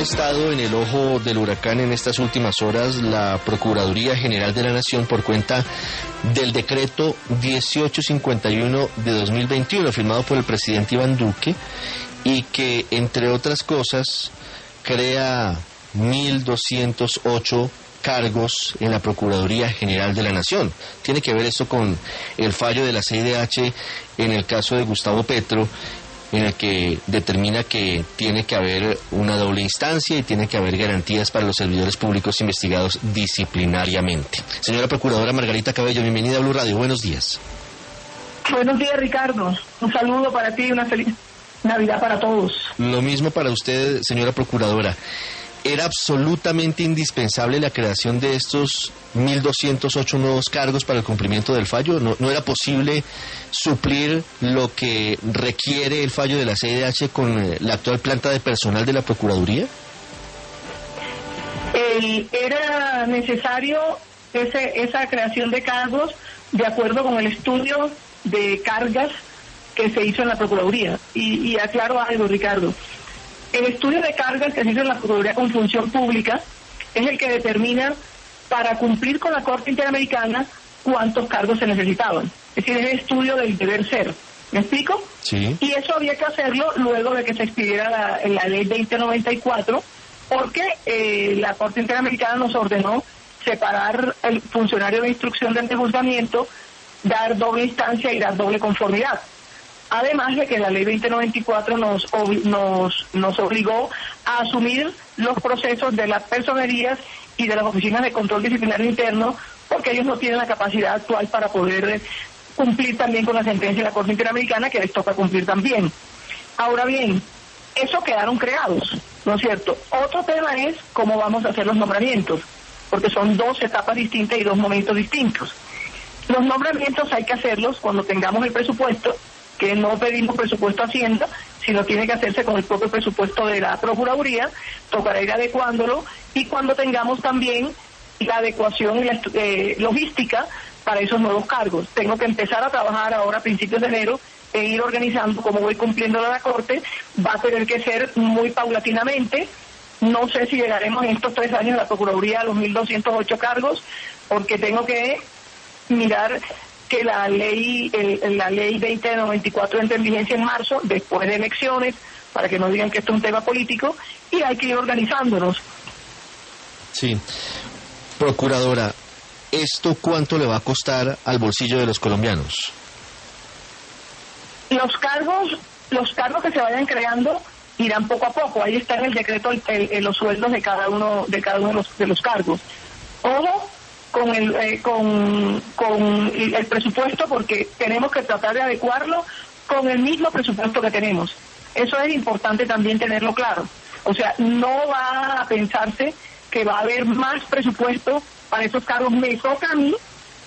estado en el ojo del huracán en estas últimas horas la Procuraduría General de la Nación por cuenta del decreto 1851 de 2021 firmado por el presidente Iván Duque y que entre otras cosas crea 1.208 cargos en la Procuraduría General de la Nación. Tiene que ver esto con el fallo de la CIDH en el caso de Gustavo Petro en el que determina que tiene que haber una doble instancia y tiene que haber garantías para los servidores públicos investigados disciplinariamente. Señora Procuradora Margarita Cabello, bienvenida a Blue Radio. Buenos días. Buenos días, Ricardo. Un saludo para ti y una feliz Navidad para todos. Lo mismo para usted, señora Procuradora era absolutamente indispensable la creación de estos 1.208 nuevos cargos para el cumplimiento del fallo. No, no, era posible suplir lo que requiere el fallo de la CIDH con eh, la actual planta de personal de la Procuraduría. era necesario ese, esa creación de cargos de acuerdo con el estudio de cargas que se hizo en la Procuraduría. Y aclaro algo, Ricardo. El estudio de cargas que se hizo en la Procuraduría con Función Pública es el que determina para cumplir con la Corte Interamericana cuántos cargos se necesitaban. Es decir, es el estudio del deber ser. ¿Me explico? Sí. Y eso había que hacerlo luego de que se expidiera la, la ley 2094, porque eh, la Corte Interamericana nos ordenó separar el funcionario de instrucción del juzgamiento, dar doble instancia y dar doble conformidad. Además de que la ley 2094 nos, nos, nos obligó a asumir los procesos de las personerías y de las oficinas de control disciplinario interno, porque ellos no tienen la capacidad actual para poder cumplir también con la sentencia de la Corte Interamericana, que les toca cumplir también. Ahora bien, eso quedaron creados, ¿no es cierto? Otro tema es cómo vamos a hacer los nombramientos, porque son dos etapas distintas y dos momentos distintos. Los nombramientos hay que hacerlos cuando tengamos el presupuesto que no pedimos presupuesto a Hacienda, sino tiene que hacerse con el propio presupuesto de la Procuraduría, tocará ir adecuándolo y cuando tengamos también la adecuación y la eh, logística para esos nuevos cargos. Tengo que empezar a trabajar ahora a principios de enero e ir organizando como voy cumpliendo la Corte, va a tener que ser muy paulatinamente. No sé si llegaremos en estos tres años a la Procuraduría a los 1.208 cargos, porque tengo que mirar que la ley el, la ley 2094 entra en vigencia en marzo, después de elecciones, para que no digan que esto es un tema político, y hay que ir organizándonos. Sí. Procuradora, ¿esto cuánto le va a costar al bolsillo de los colombianos? Los cargos, los cargos que se vayan creando irán poco a poco. Ahí está en el decreto el, los sueldos de cada uno de cada uno de los, de los cargos. Ojo, con el, eh, con, con el presupuesto porque tenemos que tratar de adecuarlo con el mismo presupuesto que tenemos. Eso es importante también tenerlo claro. O sea, no va a pensarse que va a haber más presupuesto para esos cargos. Me toca a mí,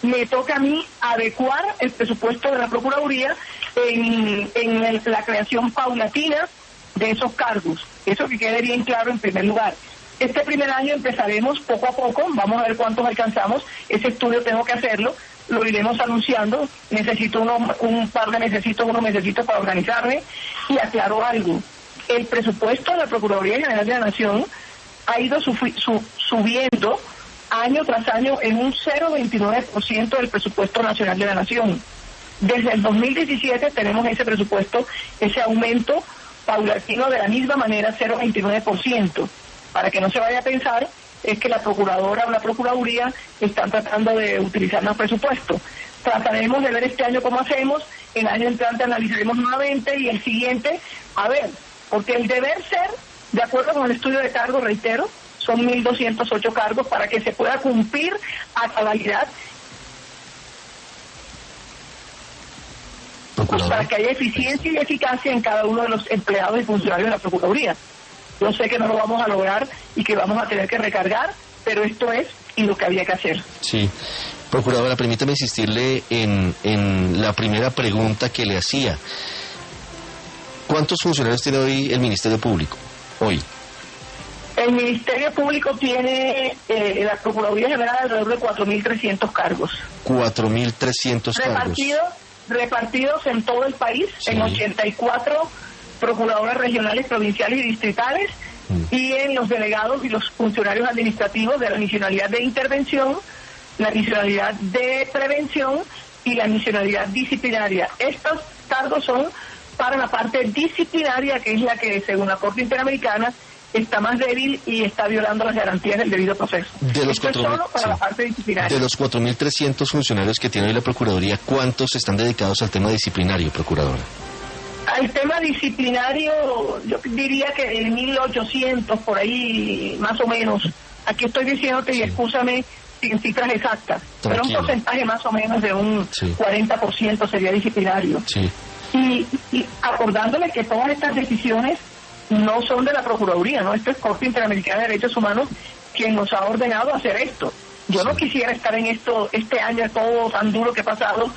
me toca a mí adecuar el presupuesto de la Procuraduría en, en la creación paulatina de esos cargos. Eso que quede bien claro en primer lugar. Este primer año empezaremos poco a poco, vamos a ver cuántos alcanzamos. Ese estudio tengo que hacerlo, lo iremos anunciando. Necesito uno, un par de necesitos, unos necesito para organizarme. Y aclaro algo, el presupuesto de la Procuraduría General de la Nación ha ido subiendo año tras año en un 0,29% del presupuesto nacional de la Nación. Desde el 2017 tenemos ese presupuesto, ese aumento paulatino de la misma manera, 0,29% para que no se vaya a pensar es que la procuradora o la procuraduría están tratando de utilizar más presupuesto. Trataremos de ver este año cómo hacemos, el año entrante analizaremos nuevamente y el siguiente, a ver, porque el deber ser, de acuerdo con el estudio de cargo, reitero, son 1.208 cargos para que se pueda cumplir a cabalidad para que haya eficiencia y eficacia en cada uno de los empleados y funcionarios de la Procuraduría. Yo sé que no lo vamos a lograr y que vamos a tener que recargar, pero esto es y lo que había que hacer. Sí. Procuradora, permítame insistirle en, en la primera pregunta que le hacía. ¿Cuántos funcionarios tiene hoy el Ministerio Público? Hoy. El Ministerio Público tiene eh, la Procuraduría General alrededor de 4.300 cargos. 4.300 cargos. Repartidos en todo el país, en 84 procuradoras regionales, provinciales y distritales, mm. y en los delegados y los funcionarios administrativos de la misionalidad de intervención, la misionalidad de prevención y la misionalidad disciplinaria. Estos cargos son para la parte disciplinaria, que es la que, según la Corte Interamericana, está más débil y está violando las garantías del debido proceso. De los Esto es solo para la parte disciplinaria. De los 4.300 funcionarios que tiene hoy la Procuraduría, ¿cuántos están dedicados al tema disciplinario, Procuradora? Al tema disciplinario, yo diría que de 1.800 por ahí, más o menos. Aquí estoy diciéndote, y escúchame sin cifras exactas, pero un porcentaje más o menos de un Sí. 40% sería disciplinario. Sí. Y, y acordándole que todas estas decisiones no son de la Procuraduría, ¿no? Esto es Corte Interamericana de Derechos Humanos quien nos ha ordenado hacer esto. Yo no quisiera estar en esto este año todo tan duro que ha pasado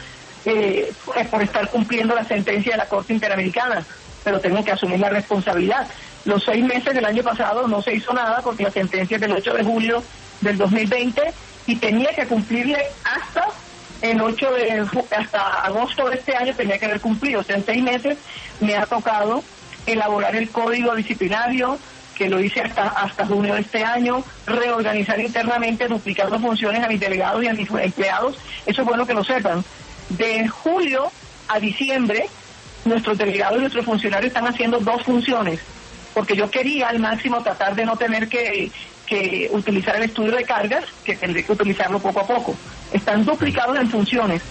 eh, por estar cumpliendo la sentencia de la Corte Interamericana, pero tengo que asumir la responsabilidad. Los seis meses del año pasado no se hizo nada porque la sentencia es del 8 de julio del 2020 y tenía que cumplirle hasta el 8 de hasta agosto de este año tenía que haber cumplido. O sea, en seis meses me ha tocado elaborar el código disciplinario, que lo hice hasta, hasta junio de este año, reorganizar internamente, duplicando funciones a mis delegados y a mis empleados. Eso es bueno que lo sepan. De julio a diciembre, nuestros delegados y nuestros funcionarios están haciendo dos funciones, porque yo quería al máximo tratar de no tener que, que utilizar el estudio de cargas, que tendré que utilizarlo poco a poco. Están duplicados en funciones.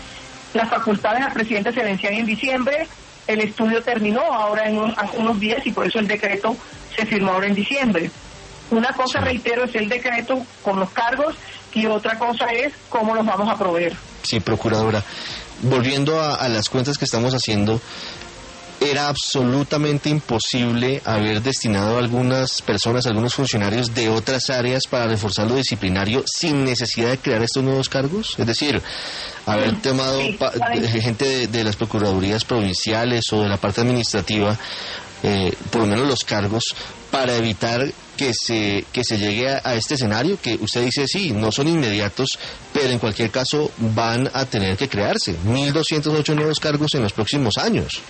Las facultades al presidente se vencían en diciembre, el estudio terminó ahora en un- hace unos días y por eso el decreto se firmó ahora en diciembre. Una cosa, reitero, es el decreto con los cargos y otra cosa es cómo los vamos a proveer. Sí, Procuradora. Volviendo a, a las cuentas que estamos haciendo, era absolutamente imposible haber destinado a algunas personas, algunos funcionarios de otras áreas para reforzar lo disciplinario sin necesidad de crear estos nuevos cargos? Es decir, haber tomado sí, de- gente de, de las procuradurías provinciales o de la parte administrativa, eh, por lo menos los cargos, para evitar que se, que se llegue a, este escenario que usted dice, sí, no son inmediatos, pero en cualquier caso van a tener que crearse 1.208 nuevos cargos en los próximos años.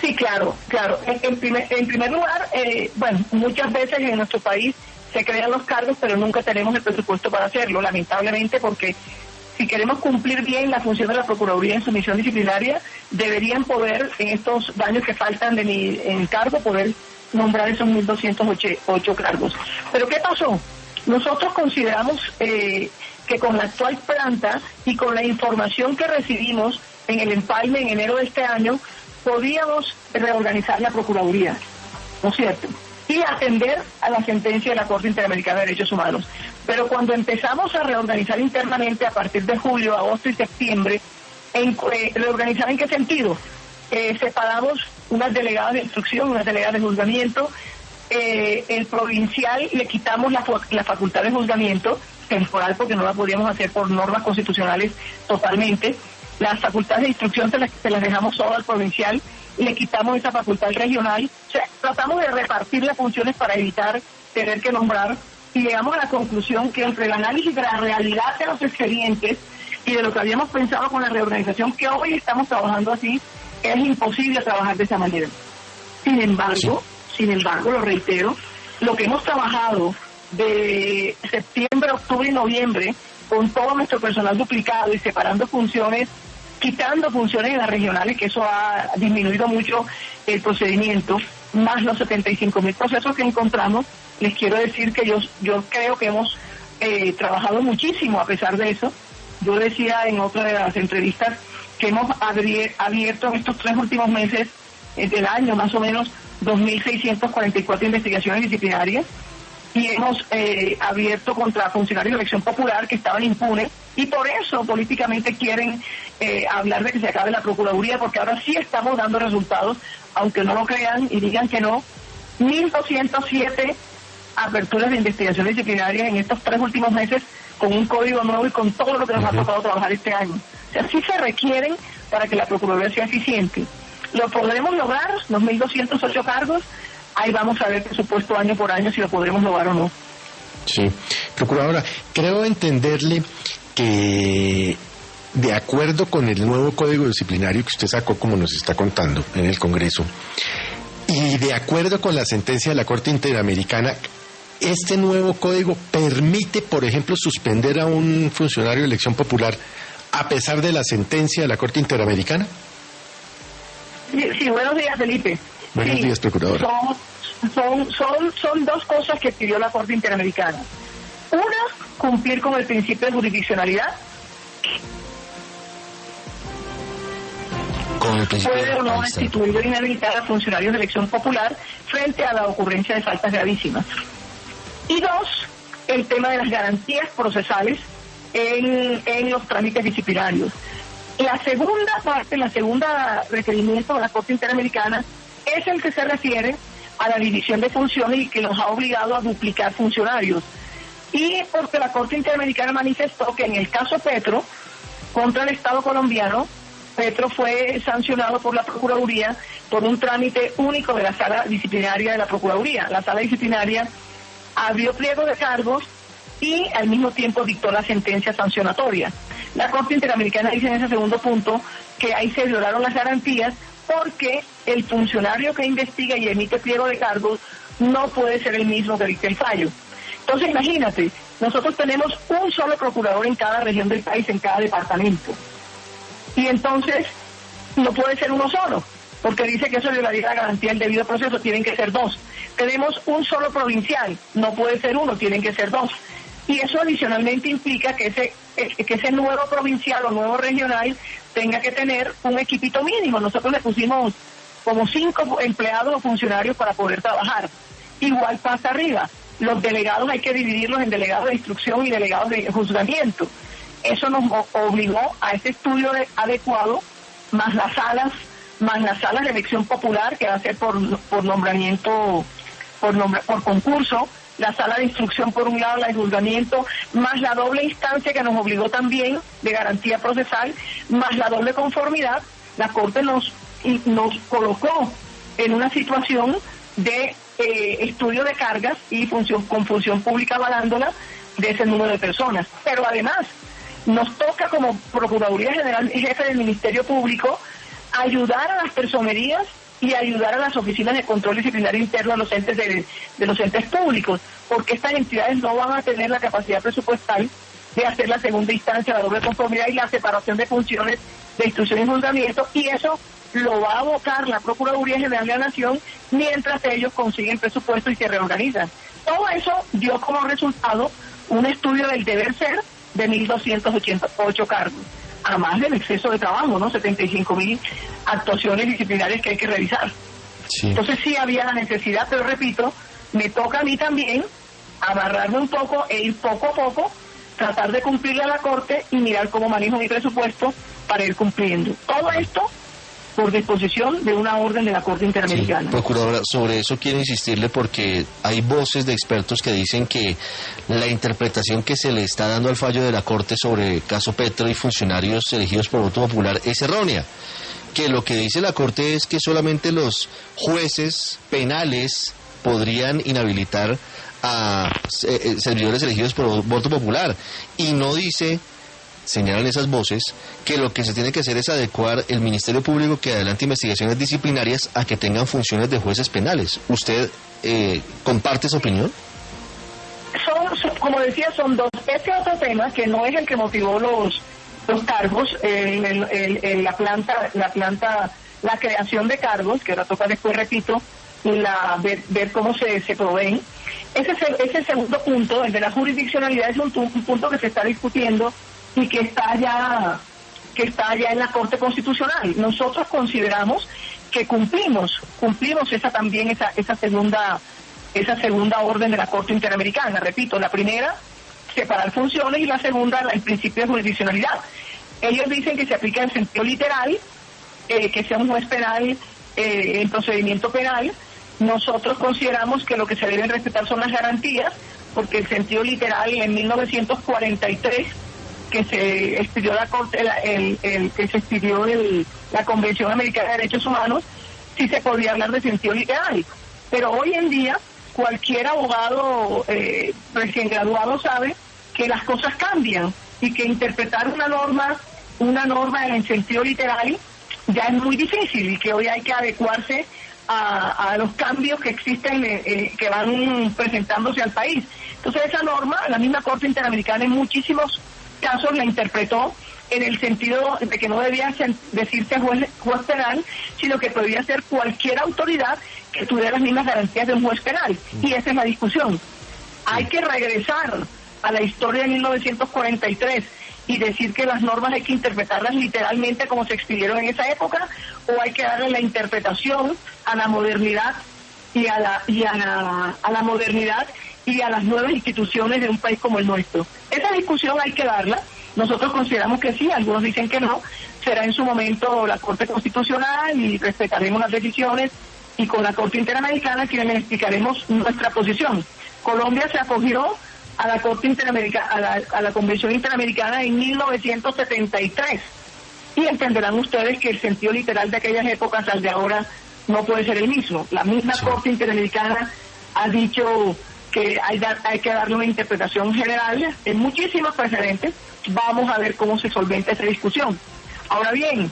Sí, claro, claro. En, primer, en primer lugar, eh, bueno, muchas veces en nuestro país se crean los cargos, pero nunca tenemos el presupuesto para hacerlo, lamentablemente, porque si queremos cumplir bien la función de la Procuraduría en su misión disciplinaria, deberían poder, en estos años que faltan de mi en cargo, poder nombrar esos 1.208 cargos. Pero ¿qué pasó? Nosotros consideramos eh, que con la actual planta y con la información que recibimos en el empalme en enero de este año, podíamos reorganizar la Procuraduría, ¿no es cierto? Y atender a la sentencia de la Corte Interamericana de Derechos Humanos. Pero cuando empezamos a reorganizar internamente a partir de julio, agosto y septiembre, en, eh, ¿reorganizar en qué sentido? Eh, separamos unas delegadas de instrucción, unas delegadas de juzgamiento, eh, el provincial le quitamos la, la facultad de juzgamiento temporal porque no la podíamos hacer por normas constitucionales totalmente. Las facultades de instrucción se las, se las dejamos solo al provincial le quitamos esa facultad al regional. O sea, tratamos de repartir las funciones para evitar tener que nombrar y llegamos a la conclusión que entre el análisis de la realidad de los expedientes y de lo que habíamos pensado con la reorganización, que hoy estamos trabajando así, es imposible trabajar de esa manera. Sin embargo, sin embargo, lo reitero, lo que hemos trabajado de septiembre, octubre y noviembre con todo nuestro personal duplicado y separando funciones, quitando funciones en las regionales, que eso ha disminuido mucho el procedimiento, más los 75 mil procesos que encontramos, les quiero decir que yo, yo creo que hemos eh, trabajado muchísimo a pesar de eso. Yo decía en otra de las entrevistas que hemos abierto en estos tres últimos meses eh, del año, más o menos 2.644 investigaciones disciplinarias y hemos eh, abierto contra funcionarios de elección popular que estaban impunes y por eso políticamente quieren eh, hablar de que se acabe la Procuraduría porque ahora sí estamos dando resultados, aunque no lo crean y digan que no. 1.207 aperturas de investigaciones disciplinarias en estos tres últimos meses con un código nuevo y con todo lo que nos ha tocado trabajar este año. Sí se requieren para que la Procuraduría sea eficiente. ¿Lo podremos lograr? Los 1.208 cargos. Ahí vamos a ver presupuesto año por año si lo podremos lograr o no. Sí. Procuradora, creo entenderle que de acuerdo con el nuevo código disciplinario que usted sacó, como nos está contando, en el Congreso, y de acuerdo con la sentencia de la Corte Interamericana, este nuevo código permite, por ejemplo, suspender a un funcionario de elección popular a pesar de la sentencia de la Corte Interamericana? Sí, buenos días, Felipe. Buenos días, Procuradora. Son, son, son, dos cosas que pidió la Corte Interamericana. Una, cumplir con el principio de jurisdiccionalidad. Con el principio Puede o no destituir o inhabilitar a funcionarios de elección popular frente a la ocurrencia de faltas gravísimas. Y dos, el tema de las garantías procesales en, los trámites disciplinarios. La segunda parte, la segunda requerimiento de la Corte Interamericana es el que se refiere a la división de funciones y que nos ha obligado a duplicar funcionarios. Y porque la Corte Interamericana manifestó que en el caso Petro, contra el Estado colombiano, Petro fue sancionado por la Procuraduría por un trámite único de la sala disciplinaria de la Procuraduría. La sala disciplinaria abrió pliego de cargos y al mismo tiempo dictó la sentencia sancionatoria. La Corte Interamericana dice en ese segundo punto que ahí se violaron las garantías porque el funcionario que investiga y emite pliego de cargos no puede ser el mismo que dicte el fallo. Entonces imagínate, nosotros tenemos un solo procurador en cada región del país, en cada departamento. Y entonces no puede ser uno solo, porque dice que eso violaría la garantía del debido proceso, tienen que ser dos. Tenemos un solo provincial, no puede ser uno, tienen que ser dos. Y eso adicionalmente implica que ese, que ese nuevo provincial o nuevo regional tenga que tener un equipito mínimo. Nosotros le pusimos como cinco empleados o funcionarios para poder trabajar. Igual pasa arriba. Los delegados hay que dividirlos en delegados de instrucción y delegados de juzgamiento. Eso nos obligó a ese estudio adecuado, más las salas, más las salas de elección popular, que va a ser por, por nombramiento, por, por concurso, la sala de instrucción por un lado, la de juzgamiento, más la doble instancia que nos obligó también de garantía procesal, más la doble conformidad, la Corte nos, nos colocó en una situación de eh, estudio de cargas y función, con función pública avalándola de ese número de personas. Pero además, nos toca como Procuraduría General y jefe del Ministerio Público ayudar a las personerías y ayudar a las oficinas de control disciplinario interno de los entes de, los entes públicos, porque estas entidades no van a tener la capacidad presupuestal de hacer la segunda instancia, la doble conformidad y la separación de funciones de instrucción y juzgamiento, y eso lo va a abocar la Procuraduría General de la Nación mientras ellos consiguen presupuesto y se reorganizan. Todo eso dio como resultado un estudio del deber ser de 1.288 cargos además del exceso de trabajo, ¿no? 75 mil actuaciones disciplinarias que hay que revisar. Entonces sí había la necesidad, pero repito, me toca a mí también amarrarme un poco e ir poco a poco, tratar de cumplirle a la Corte y mirar cómo manejo mi presupuesto para ir cumpliendo. Todo esto por disposición de una orden de la Corte Interamericana. procuradora, sobre eso quiero insistirle porque hay voces de expertos que dicen que la interpretación que se le está dando al fallo de la Corte sobre caso Petro y funcionarios elegidos por voto popular es errónea. Que lo que dice la Corte es que solamente los jueces penales podrían inhabilitar a eh, eh, servidores elegidos por voto popular y no dice señalan esas voces, que lo que se tiene que hacer es adecuar el Ministerio Público que adelante investigaciones disciplinarias a que tengan funciones de jueces penales. ¿Usted eh, comparte esa opinión? Son, como decía, son dos. Este otro tema, que no es el que motivó los, los cargos, en, la planta, la planta, la creación de cargos, que ahora toca después, repito, la, ver, cómo se, se proveen. Ese, ese segundo punto, el de la jurisdiccionalidad, es un punto que se está discutiendo y que está ya que está ya en la Corte Constitucional. Nosotros consideramos que cumplimos, cumplimos esa también esa esa segunda esa segunda orden de la Corte Interamericana. Repito, la primera separar funciones y la segunda el principio de jurisdiccionalidad. Ellos dicen que se aplica en sentido literal, eh, que sea un juez penal eh, en procedimiento penal. Nosotros consideramos que lo que se deben respetar son las garantías, porque el sentido literal en 1943 que se expidió la corte, el, que se expidió el, la Convención Americana de Derechos Humanos, sí se podía hablar de sentido literal. Pero hoy en día cualquier abogado eh, recién graduado sabe que las cosas cambian y que interpretar una norma, una norma en sentido literal ya es muy difícil y que hoy hay que adecuarse a, a los cambios que existen, eh, eh, que van presentándose al país. Entonces esa norma, la misma Corte Interamericana en muchísimos casos la interpretó en el sentido de que no debía decirse juez, juez penal, sino que podía ser cualquier autoridad que tuviera las mismas garantías de un juez penal. Y esa es la discusión. Hay que regresar a la historia de 1943 y decir que las normas hay que interpretarlas literalmente como se expidieron en esa época o hay que darle la interpretación a la modernidad y a la y a la, a la modernidad y a las nuevas instituciones de un país como el nuestro. Esa discusión hay que darla. Nosotros consideramos que sí, algunos dicen que no. Será en su momento la Corte Constitucional y respetaremos las decisiones y con la Corte Interamericana quienes explicaremos nuestra posición. Colombia se acogió a la Corte Interamericana, a la, a la Convención Interamericana en 1973 y entenderán ustedes que el sentido literal de aquellas épocas al de ahora no puede ser el mismo. La misma Sí. Corte Interamericana ha dicho que hay, hay que darle una interpretación general en muchísimos precedentes. Vamos a ver cómo se solventa esa discusión. Ahora bien,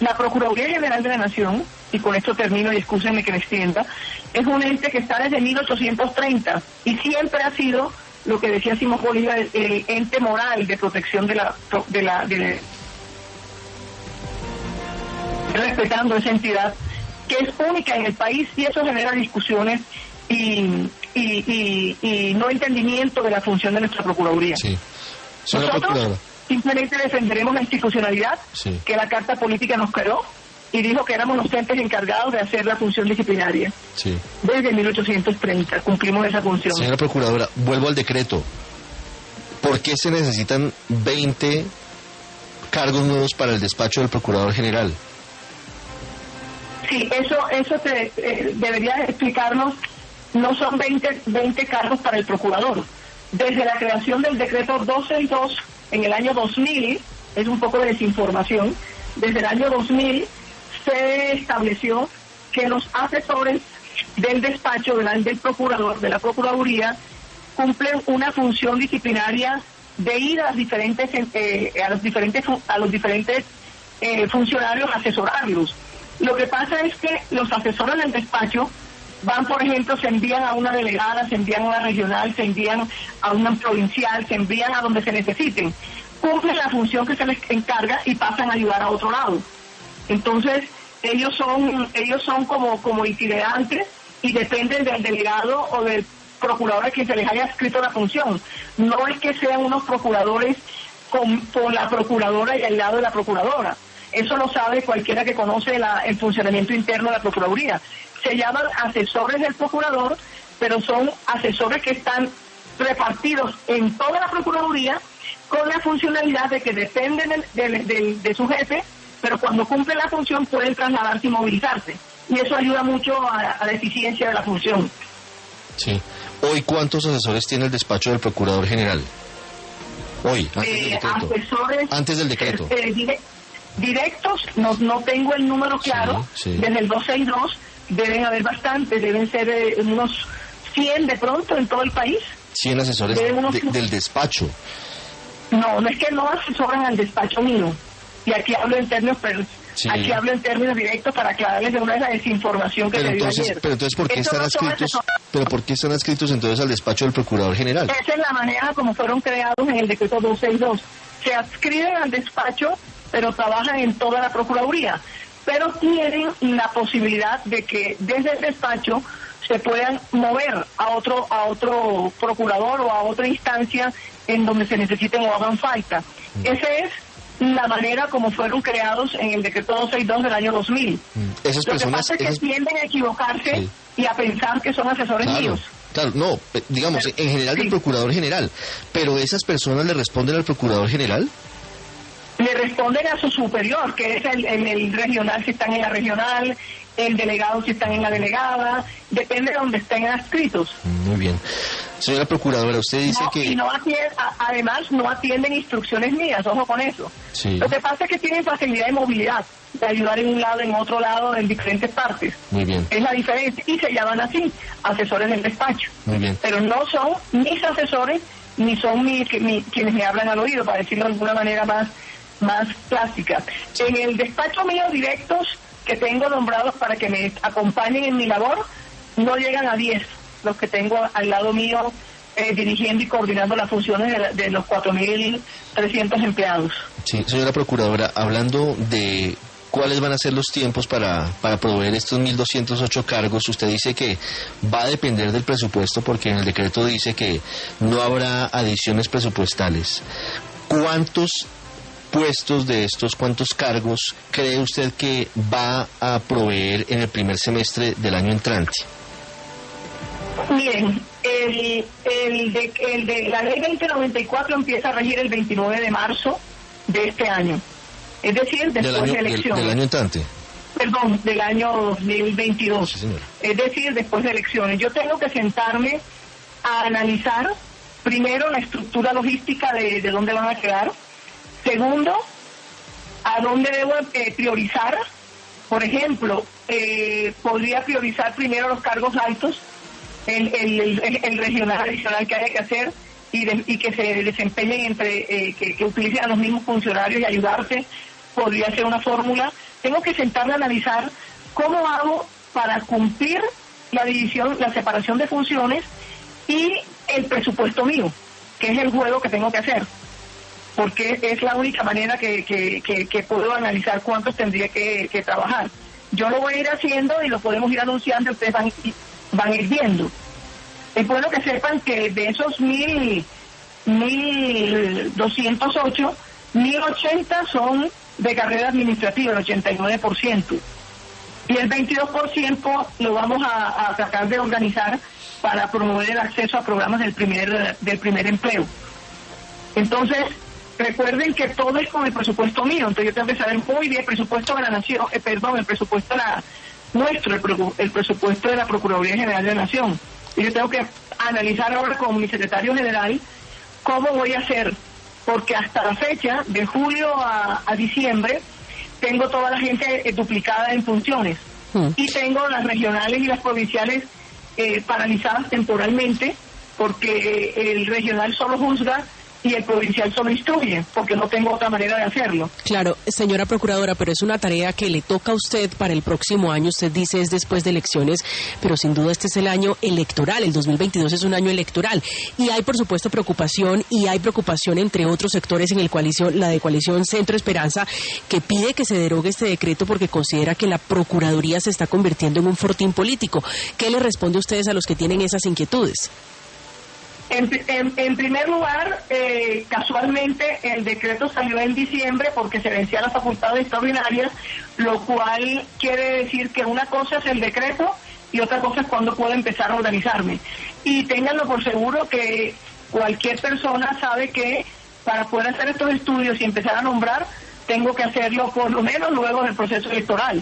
la Procuraduría General de la Nación, y con esto termino y excúsenme que me extienda, es un ente que está desde 1830 y siempre ha sido lo que decía Simón Bolívar, el, el ente moral de protección de la, de la, de- respetando esa entidad que es única en el país y eso genera discusiones y, y, y- y no entendimiento de la función de nuestra Procuraduría. Sí. Nosotros Procuradora. simplemente defenderemos la institucionalidad Sí. que la Carta Política nos creó y dijo que éramos los entes encargados de hacer la función disciplinaria. Sí. Desde 1830 cumplimos esa función. Señora Procuradora, vuelvo al decreto. ¿Por qué se necesitan 20 cargos nuevos para el despacho del Procurador General? Sí, eso, eso te, eh, debería explicarnos. No son 20, 20 cargos para el procurador. Desde la creación del decreto 122 en el año 2000, es un poco de desinformación, desde el año 2000 se estableció que los asesores del despacho del, del procurador, de la Procuraduría, cumplen una función disciplinaria de ir a diferentes eh, a los diferentes a los diferentes eh, funcionarios a asesorarlos. Lo que pasa es que los asesores del despacho van, por ejemplo, se envían a una delegada, se envían a una regional, se envían a una provincial, se envían a donde se necesiten. Cumplen la función que se les encarga y pasan a ayudar a otro lado. Entonces, ellos son, ellos son como, como itinerantes y dependen del delegado o del procurador a quien se les haya escrito la función. No es que sean unos procuradores con, con la procuradora y al lado de la procuradora. Eso lo sabe cualquiera que conoce la- el funcionamiento interno de la Procuraduría. Se llaman asesores del procurador, pero son asesores que están repartidos en toda la Procuraduría con la funcionalidad de que dependen del- del- del- de su jefe, pero cuando cumplen la función pueden trasladarse y movilizarse. Y eso ayuda mucho a, a la eficiencia de la función. Sí. Hoy, ¿cuántos asesores tiene el despacho del Procurador General? Hoy, antes del Eh, decreto. asesores Antes del decreto. eh, dire- directos, no, no tengo el número claro, Sí, sí. desde el 262 deben haber bastantes, deben ser eh, unos 100 de pronto en todo el país. 100 asesores de unos- de- del despacho. No, no es que no asesoran al despacho mío. Y aquí hablo en términos, pero Sí. aquí hablo en términos directos para aclararles de una vez la desinformación que Pero se dio entonces, ayer. pero entonces ¿por qué están adscritos? Pero ¿por qué están adscritos entonces al despacho del Procurador General? Esa es la manera como fueron creados en el decreto 262. Se adscriben al despacho, pero trabajan en toda la Procuraduría. Pero tienen la posibilidad de que desde el despacho se puedan mover a otro, a otro procurador o a otra instancia en donde se necesiten o hagan falta. Esa es la manera como fueron creados en el decreto 262 del año 2000. Mm, Esas Lo que personas... pasa es que esas- tienden a equivocarse Sí. y a pensar que son asesores Claro, míos. claro, no, digamos, en general del. Procurador General. Pero esas personas le responden al Procurador General. Le responden a su superior, que es el, el- el regional si están en la regional, el delegado si están en la delegada, depende de donde estén adscritos. Muy bien. Señora Procuradora, usted dice No, que... y no además no atienden instrucciones mías, ojo con eso. Sí, Lo que pasa es que tienen facilidad de movilidad, de ayudar en un lado, en otro lado, en diferentes partes. muy bien, Es la diferencia. Y se llaman así, asesores del despacho. muy bien. Pero no son mis asesores, ni son mis, que- mi- quienes me hablan al oído, para decirlo de alguna manera más, más plástica. En el despacho mío directos que tengo nombrados para que me acompañen en mi labor, no llegan a 10 los que tengo al lado mío eh, dirigiendo y coordinando las funciones de, de los 4.300 empleados. Sí, señora Procuradora, hablando de cuáles van a ser los tiempos para, para proveer estos 1.208 cargos. Usted dice que va a depender del presupuesto porque en el decreto dice que no habrá adiciones presupuestales. ¿Cuántos puestos de estos, cuántos cargos cree usted que va a proveer en el primer semestre del año entrante? Miren, el, el, de, el de la ley 2094 empieza a regir el 29 de marzo de este año. Es decir, después año, de elecciones. Del, del, año entrante. Perdón, del año 2022. Sí, es decir, después de elecciones. Yo tengo que sentarme a analizar primero la estructura logística de, de dónde van a quedar. Segundo, a dónde debo eh, priorizar. Por ejemplo, eh, podría priorizar primero los cargos altos, el, el, el, regional adicional que haya que hacer y que se desempeñen entre, eh, que, que, utilicen a los mismos funcionarios y ayudarse, podría ser una fórmula. Tengo que sentarme a analizar cómo hago para cumplir la división, la separación de funciones y el presupuesto mío, que es el juego que tengo que hacer, porque es la única manera que, que, que, puedo analizar cuántos tendría que, trabajar. Yo lo voy a ir haciendo y lo podemos ir anunciando, ustedes van, van a ir viendo. Es bueno que sepan que de esos mil, mil doscientos ocho, mil ochenta son de carrera administrativa, el 89%. Y el 22% lo vamos a, a, tratar de organizar para promover el acceso a programas del primer, del primer empleo. Entonces, recuerden que todo es con el presupuesto mío, entonces yo tengo que saber muy bien el presupuesto de la nación, eh, perdón, el presupuesto de la, nuestro, el, el presupuesto de la Procuraduría General de la Nación. Y yo tengo que analizar ahora con mi secretario general cómo voy a hacer, porque hasta la fecha, de julio a, a diciembre, tengo toda la gente eh, duplicada en funciones mm. y tengo las regionales y las provinciales eh, paralizadas temporalmente porque el regional solo juzga y el provincial solo instruye, porque no tengo otra manera de hacerlo. Claro, señora procuradora, pero es una tarea que le toca a usted para el próximo año. Usted dice es después de elecciones, pero sin duda este es el año electoral. El 2022 es un año electoral. Y hay, por supuesto, preocupación y hay preocupación entre otros sectores en el coalición, la de coalición Centro Esperanza, que pide que se derogue este decreto porque considera que la Procuraduría se está convirtiendo en un fortín político. ¿Qué le responde a ustedes a los que tienen esas inquietudes? En, primer lugar, eh, casualmente el decreto salió en diciembre porque se vencían las facultades extraordinarias, lo cual quiere decir que una cosa es el decreto y otra cosa es cuando puedo empezar a organizarme. Y ténganlo por seguro que cualquier persona sabe que para poder hacer estos estudios y empezar a nombrar, tengo que hacerlo por lo menos luego del proceso electoral.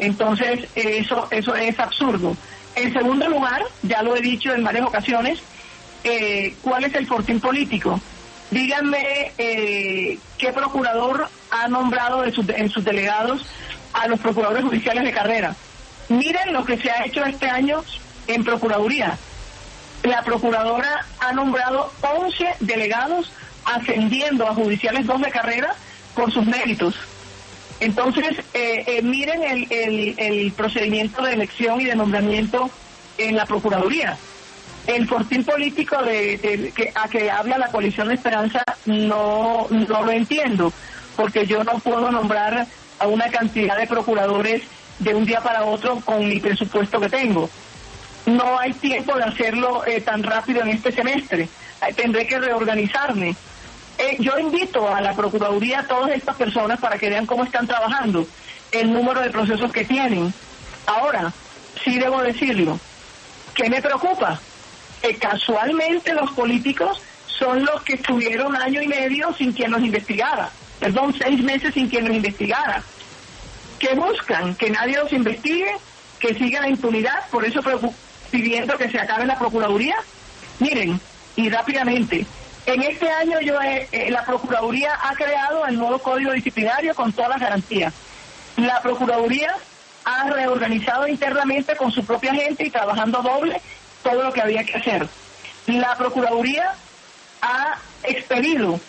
Entonces, eso, eso es absurdo. En segundo lugar, ya lo he dicho en varias ocasiones, eh, cuál es el fortín político. Díganme eh, qué procurador ha nombrado de sus, en sus delegados a los procuradores judiciales de carrera. Miren lo que se ha hecho este año en Procuraduría. La procuradora ha nombrado 11 delegados ascendiendo a judiciales 2 de carrera por sus méritos. Entonces, eh, eh, miren el, el, el procedimiento de elección y de nombramiento en la Procuraduría el fortín político de, que, a que habla la coalición de Esperanza no, no lo entiendo, porque yo no puedo nombrar a una cantidad de procuradores de un día para otro con mi presupuesto que tengo. No hay tiempo de hacerlo eh, tan rápido en este semestre. Tendré que reorganizarme. Eh, yo invito a la Procuraduría a todas estas personas para que vean cómo están trabajando, el número de procesos que tienen. Ahora, sí debo decirlo, ¿qué me preocupa? Casualmente los políticos son los que estuvieron año y medio sin quien los investigara, perdón, seis meses sin quien los investigara. ¿Qué buscan? Que nadie los investigue, que siga la impunidad, por eso pidiendo que se acabe la Procuraduría. Miren, y rápidamente, en este año yo eh, la Procuraduría ha creado el nuevo Código Disciplinario con todas las garantías. La Procuraduría ha reorganizado internamente con su propia gente y trabajando doble todo lo que había que hacer. La Procuraduría ha expedido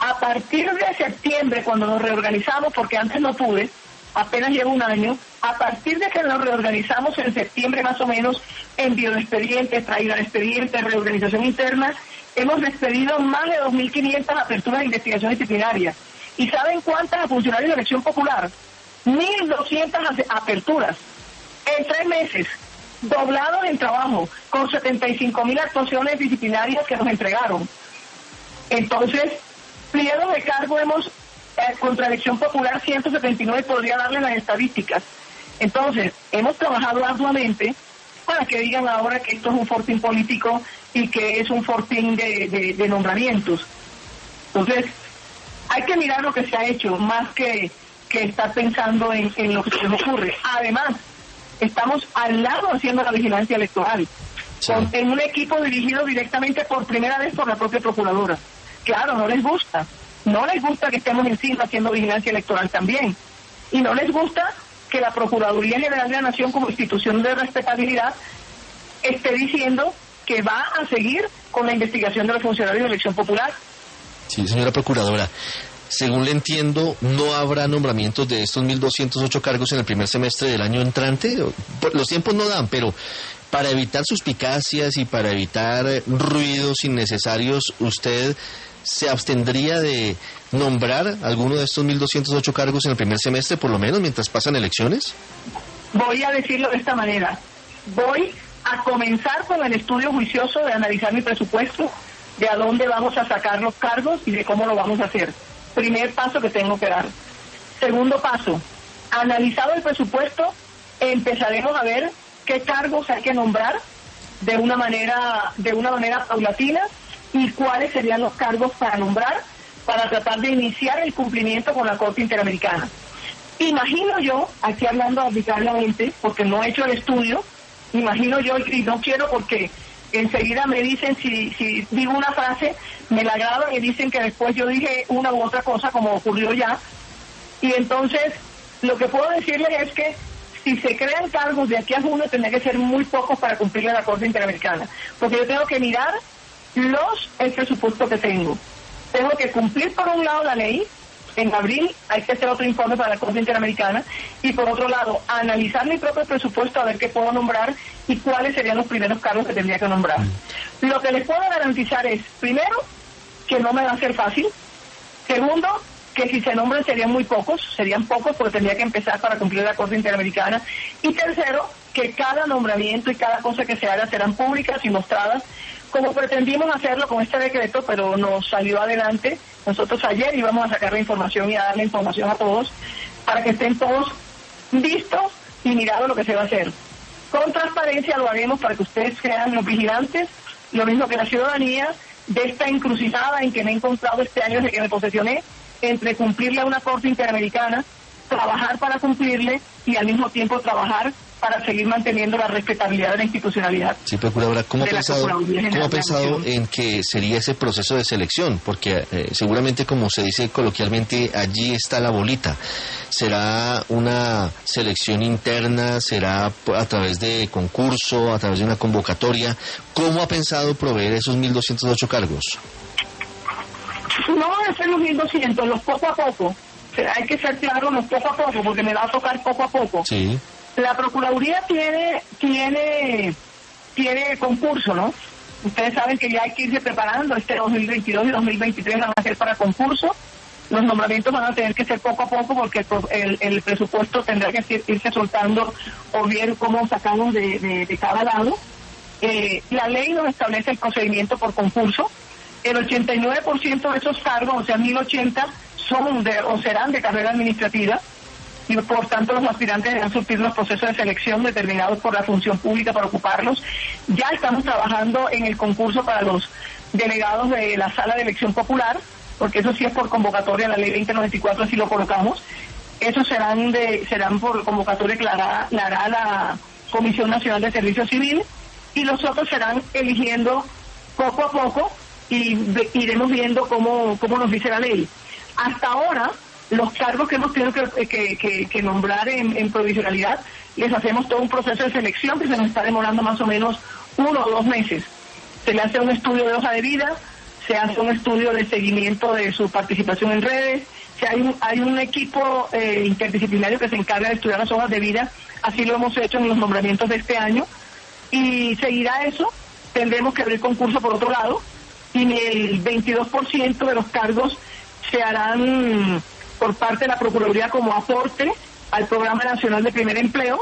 a partir de septiembre, cuando nos reorganizamos, porque antes no pude, apenas lleva un año, a partir de que nos reorganizamos en septiembre más o menos, envío de expedientes, traída de expedientes, reorganización interna, hemos despedido más de 2.500 aperturas de investigación disciplinaria. ¿Y saben cuántas a funcionarios de elección popular? 1.200 aperturas en tres meses, doblados en trabajo, con 75.000 actuaciones disciplinarias que nos entregaron. Entonces, pliego de cargo hemos, eh, contra elección popular 179, podría darle las estadísticas. Entonces, hemos trabajado arduamente para que digan ahora que esto es un fortín político y que es un fortín de, nombramientos. Entonces, hay que mirar lo que se ha hecho, más que, que estar pensando en, lo que se nos ocurre. Además, estamos al lado haciendo la vigilancia electoral, en un equipo dirigido directamente por primera vez por la propia procuradora. Claro, no les gusta, no les gusta que estemos encima haciendo vigilancia electoral también, y no les gusta que la Procuraduría General de la Nación como institución de respetabilidad esté diciendo que va a seguir con la investigación de los funcionarios de elección popular. Sí, señora Procuradora. Según le entiendo, ¿no habrá nombramientos de estos 1.208 cargos en el primer semestre del año entrante? Los tiempos no dan, pero para evitar suspicacias y para evitar ruidos innecesarios, ¿usted se abstendría de nombrar alguno de estos 1.208 cargos en el primer semestre, por lo menos, mientras pasan elecciones? Voy a decirlo de esta manera. Voy a comenzar con el estudio juicioso de analizar mi presupuesto, de a dónde vamos a sacar los cargos y de cómo lo vamos a hacer. Primer paso que tengo que dar. Segundo paso, analizado el presupuesto, empezaremos a ver qué cargos hay que nombrar de una manera, de una manera paulatina y cuáles serían los cargos para nombrar para tratar de iniciar el cumplimiento con la Corte Interamericana. Imagino yo, aquí hablando arbitrariamente, porque no he hecho el estudio, imagino yo, y no quiero porque enseguida me dicen, si, si digo una frase, me la graban y dicen que después yo dije una u otra cosa, como ocurrió ya. Y entonces, lo que puedo decirles es que si se crean cargos de aquí a junio, tendría que ser muy pocos para cumplir la Corte Interamericana. Porque yo tengo que mirar los el presupuesto que tengo. Tengo que cumplir por un lado la ley, en abril hay que hacer otro informe para la Corte Interamericana y por otro lado analizar mi propio presupuesto a ver qué puedo nombrar y cuáles serían los primeros cargos que tendría que nombrar. Lo que les puedo garantizar es, primero, que no me va a ser fácil. Segundo, que si se nombran serían muy pocos, serían pocos porque tendría que empezar para cumplir la Corte Interamericana. Y tercero, que cada nombramiento y cada cosa que se haga serán públicas y mostradas como pretendimos hacerlo con este decreto, pero nos salió adelante. Nosotros ayer íbamos a sacar la información y a darle información a todos para que estén todos vistos y mirados lo que se va a hacer. Con transparencia lo haremos para que ustedes sean los vigilantes, lo mismo que la ciudadanía, de esta encrucijada en que me he encontrado este año desde que me posesioné, entre cumplirle a una corte interamericana, trabajar para cumplirle y al mismo tiempo trabajar para seguir manteniendo la respetabilidad de la institucionalidad. Sí, Procuradora, ¿cómo ha pensado, ¿cómo ha pensado en que sería ese proceso de selección? Porque eh, seguramente, como se dice coloquialmente, allí está la bolita. ¿Será una selección interna? ¿Será a través de concurso? ¿A través de una convocatoria? ¿Cómo ha pensado proveer esos 1.208 cargos? No van a ser los 1.200, los poco a poco. hay que ser claro, los poco a poco, porque me va a tocar poco a poco. Sí. La Procuraduría tiene, tiene, tiene concurso, ¿no? Ustedes saben que ya hay que irse preparando, este 2022 y 2023 van a ser para concurso. Los nombramientos van a tener que ser poco a poco porque el, presupuesto tendrá que irse soltando o bien cómo sacamos de, cada lado. Eh, la ley nos establece el procedimiento por concurso. El 89% de esos cargos, o sea, 1080, son de, o serán de carrera administrativa y por tanto los aspirantes deberán surtir los procesos de selección determinados por la función pública para ocuparlos. Ya estamos trabajando en el concurso para los delegados de la sala de elección popular, porque eso sí es por convocatoria, la ley 2094 así lo colocamos. Esos serán de, serán por convocatoria que la hará, la Comisión Nacional de Servicio Civil y los otros serán eligiendo poco a poco y iremos viendo cómo, cómo nos dice la ley. Hasta ahora, los cargos que hemos tenido que, nombrar en, provisionalidad, les hacemos todo un proceso de selección que se nos está demorando más o menos uno o dos meses. Se le hace un estudio de hoja de vida, se hace un estudio de seguimiento de su participación en redes, Si hay un, hay un equipo eh, interdisciplinario que se encarga de estudiar las hojas de vida, así lo hemos hecho en los nombramientos de este año, y seguirá eso, tendremos que abrir concurso por otro lado, y el 22% de los cargos se harán por parte de la Procuraduría como aporte al Programa Nacional de Primer Empleo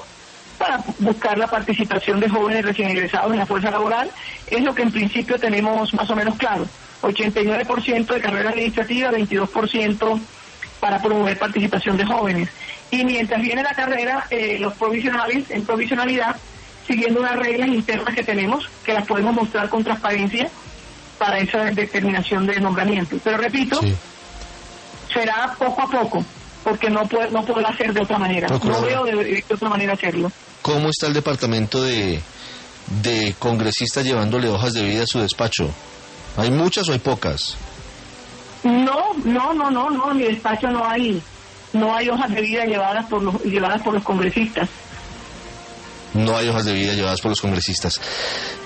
para buscar la participación de jóvenes recién egresados en la fuerza laboral. Es lo que en principio tenemos más o menos claro. 89% de carrera administrativa, 22% para promover participación de jóvenes. Y mientras viene la carrera, eh, los provisionales en provisionalidad, siguiendo unas reglas internas que tenemos, que las podemos mostrar con transparencia para esa determinación de nombramiento. Pero repito, será poco a poco, porque no puede, no puedo hacer de otra manera. No veo de, otra manera hacerlo. ¿Cómo está el departamento de, de congresistas llevándole hojas de vida a su despacho? ¿Hay muchas o hay pocas? No, no, no, no, no, en mi despacho no hay, no hay hojas de vida llevadas por los, llevadas por los congresistas. No hay hojas de vida llevadas por los congresistas.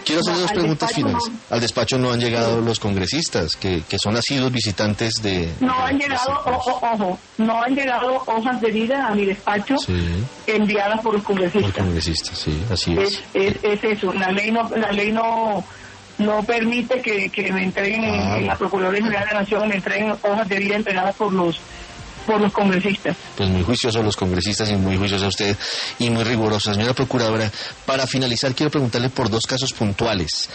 Quiero hacer dos preguntas finales. Al despacho no han llegado los congresistas, que, que son asiduos visitantes de... No han llegado, ojo, no han llegado hojas de vida a mi despacho enviadas por los congresistas. Por congresistas, sí, así es. Es, es, eso, la ley no, la ley no no permite que, que me entreguen en, la Procuraduría General de la Nación, me entreguen hojas de vida entregadas por los por los congresistas. Pues muy juiciosos los congresistas y muy juiciosa usted y muy rigurosa. Señora Procuradora, para finalizar quiero preguntarle por dos casos puntuales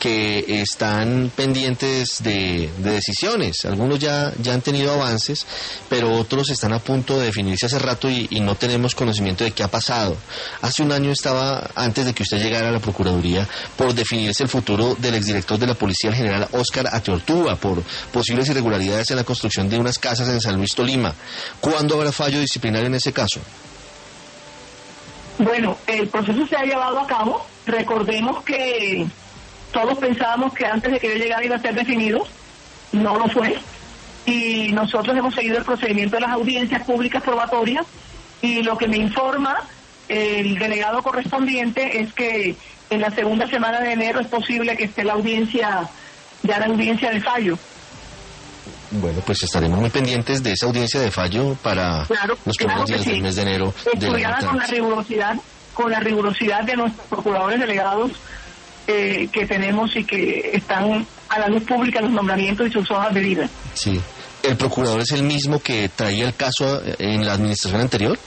que están pendientes de, decisiones. Algunos ya, ya han tenido avances, pero otros están a punto de definirse hace rato y, no tenemos conocimiento de qué ha pasado. Hace un año estaba, antes de que usted llegara a la Procuraduría, por definirse el futuro del exdirector de la Policía, general Oscar Ateortúa, por posibles irregularidades en la construcción de unas casas en San Luis Tolima. ¿Cuándo habrá fallo disciplinario en ese caso? Bueno, el proceso se ha llevado a cabo. Recordemos que todos pensábamos que antes de que yo llegara iba a ser definido, no lo fue. Y nosotros hemos seguido el procedimiento de las audiencias públicas probatorias y lo que me informa el delegado correspondiente es que en la segunda semana de enero es posible que esté la audiencia, ya la audiencia de fallo. Bueno, pues estaremos muy pendientes de esa audiencia de fallo para los primeros días del mes de enero. Estudiada con la rigurosidad, con la rigurosidad de nuestros procuradores delegados que tenemos y que están a la luz pública los nombramientos y sus hojas de vida. Sí. ¿El procurador es el mismo que traía el caso en la administración anterior?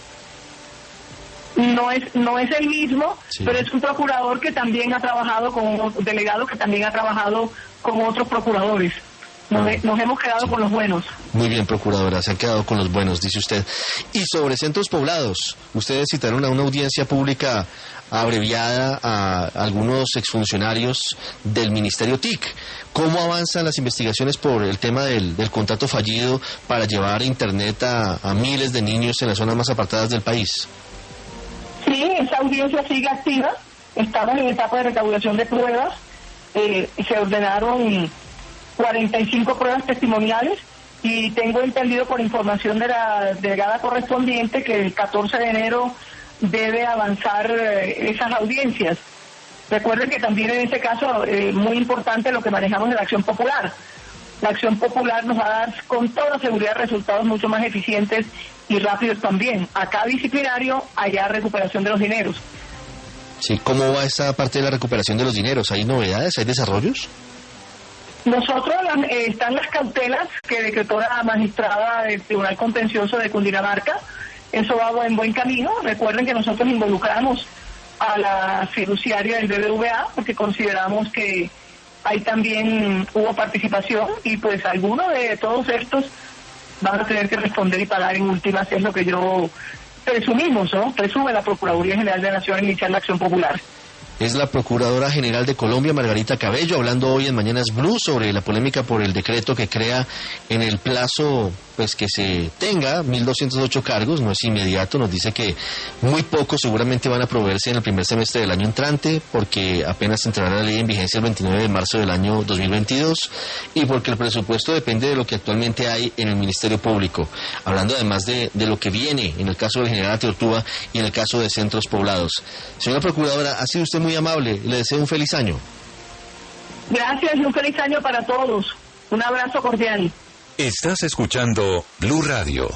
No es, no es el mismo, pero es un procurador que también ha trabajado con, un delegado que también ha trabajado con otros procuradores. Nos, ah. hemos quedado con los buenos. Muy bien, procuradora, se han quedado con los buenos, dice usted. Y sobre centros poblados, ustedes citaron a una audiencia pública abreviada a algunos exfuncionarios del Ministerio TIC. ¿Cómo avanzan las investigaciones por el tema del, contrato fallido para llevar Internet a, miles de niños en las zonas más apartadas del país? Sí, esa audiencia sigue activa. Estamos en etapa de recaudación de pruebas. Eh, se ordenaron 45 pruebas testimoniales y tengo entendido por información de la delegada correspondiente que el 14 de enero debe avanzar eh, esas audiencias. Recuerden que también en este caso eh, muy importante lo que manejamos de la acción popular. La acción popular nos va a dar con toda seguridad resultados mucho más eficientes y rápidos también. Acá disciplinario, allá recuperación de los dineros. Sí, ¿cómo va esa parte de la recuperación de los dineros? ¿Hay novedades? ¿Hay desarrollos? Nosotros eh, están las cautelas que decretó la magistrada del Tribunal Contencioso de Cundinamarca eso va en buen camino. Recuerden que nosotros involucramos a la fiduciaria del BBVA porque consideramos que ahí también hubo participación y pues algunos de todos estos van a tener que responder y pagar en últimas, es lo que yo presumimos, ¿no? Presume la Procuraduría General de la Nación iniciar la acción popular es la Procuradora General de Colombia, Margarita Cabello, hablando hoy en Mañanas Blue sobre la polémica por el decreto que crea en el plazo pues que se tenga 1.208 cargos, no es inmediato, nos dice que muy pocos seguramente van a proveerse en el primer semestre del año entrante, porque apenas entrará la ley en vigencia el 29 de marzo del año 2022 y porque el presupuesto depende de lo que actualmente hay en el Ministerio Público, hablando además de, de lo que viene en el caso del general Teortúa y en el caso de centros poblados. Señora Procuradora, ha sido usted muy amable. Le deseo un feliz año. Gracias y un feliz año para todos. Un abrazo cordial. Estás escuchando Blue Radio.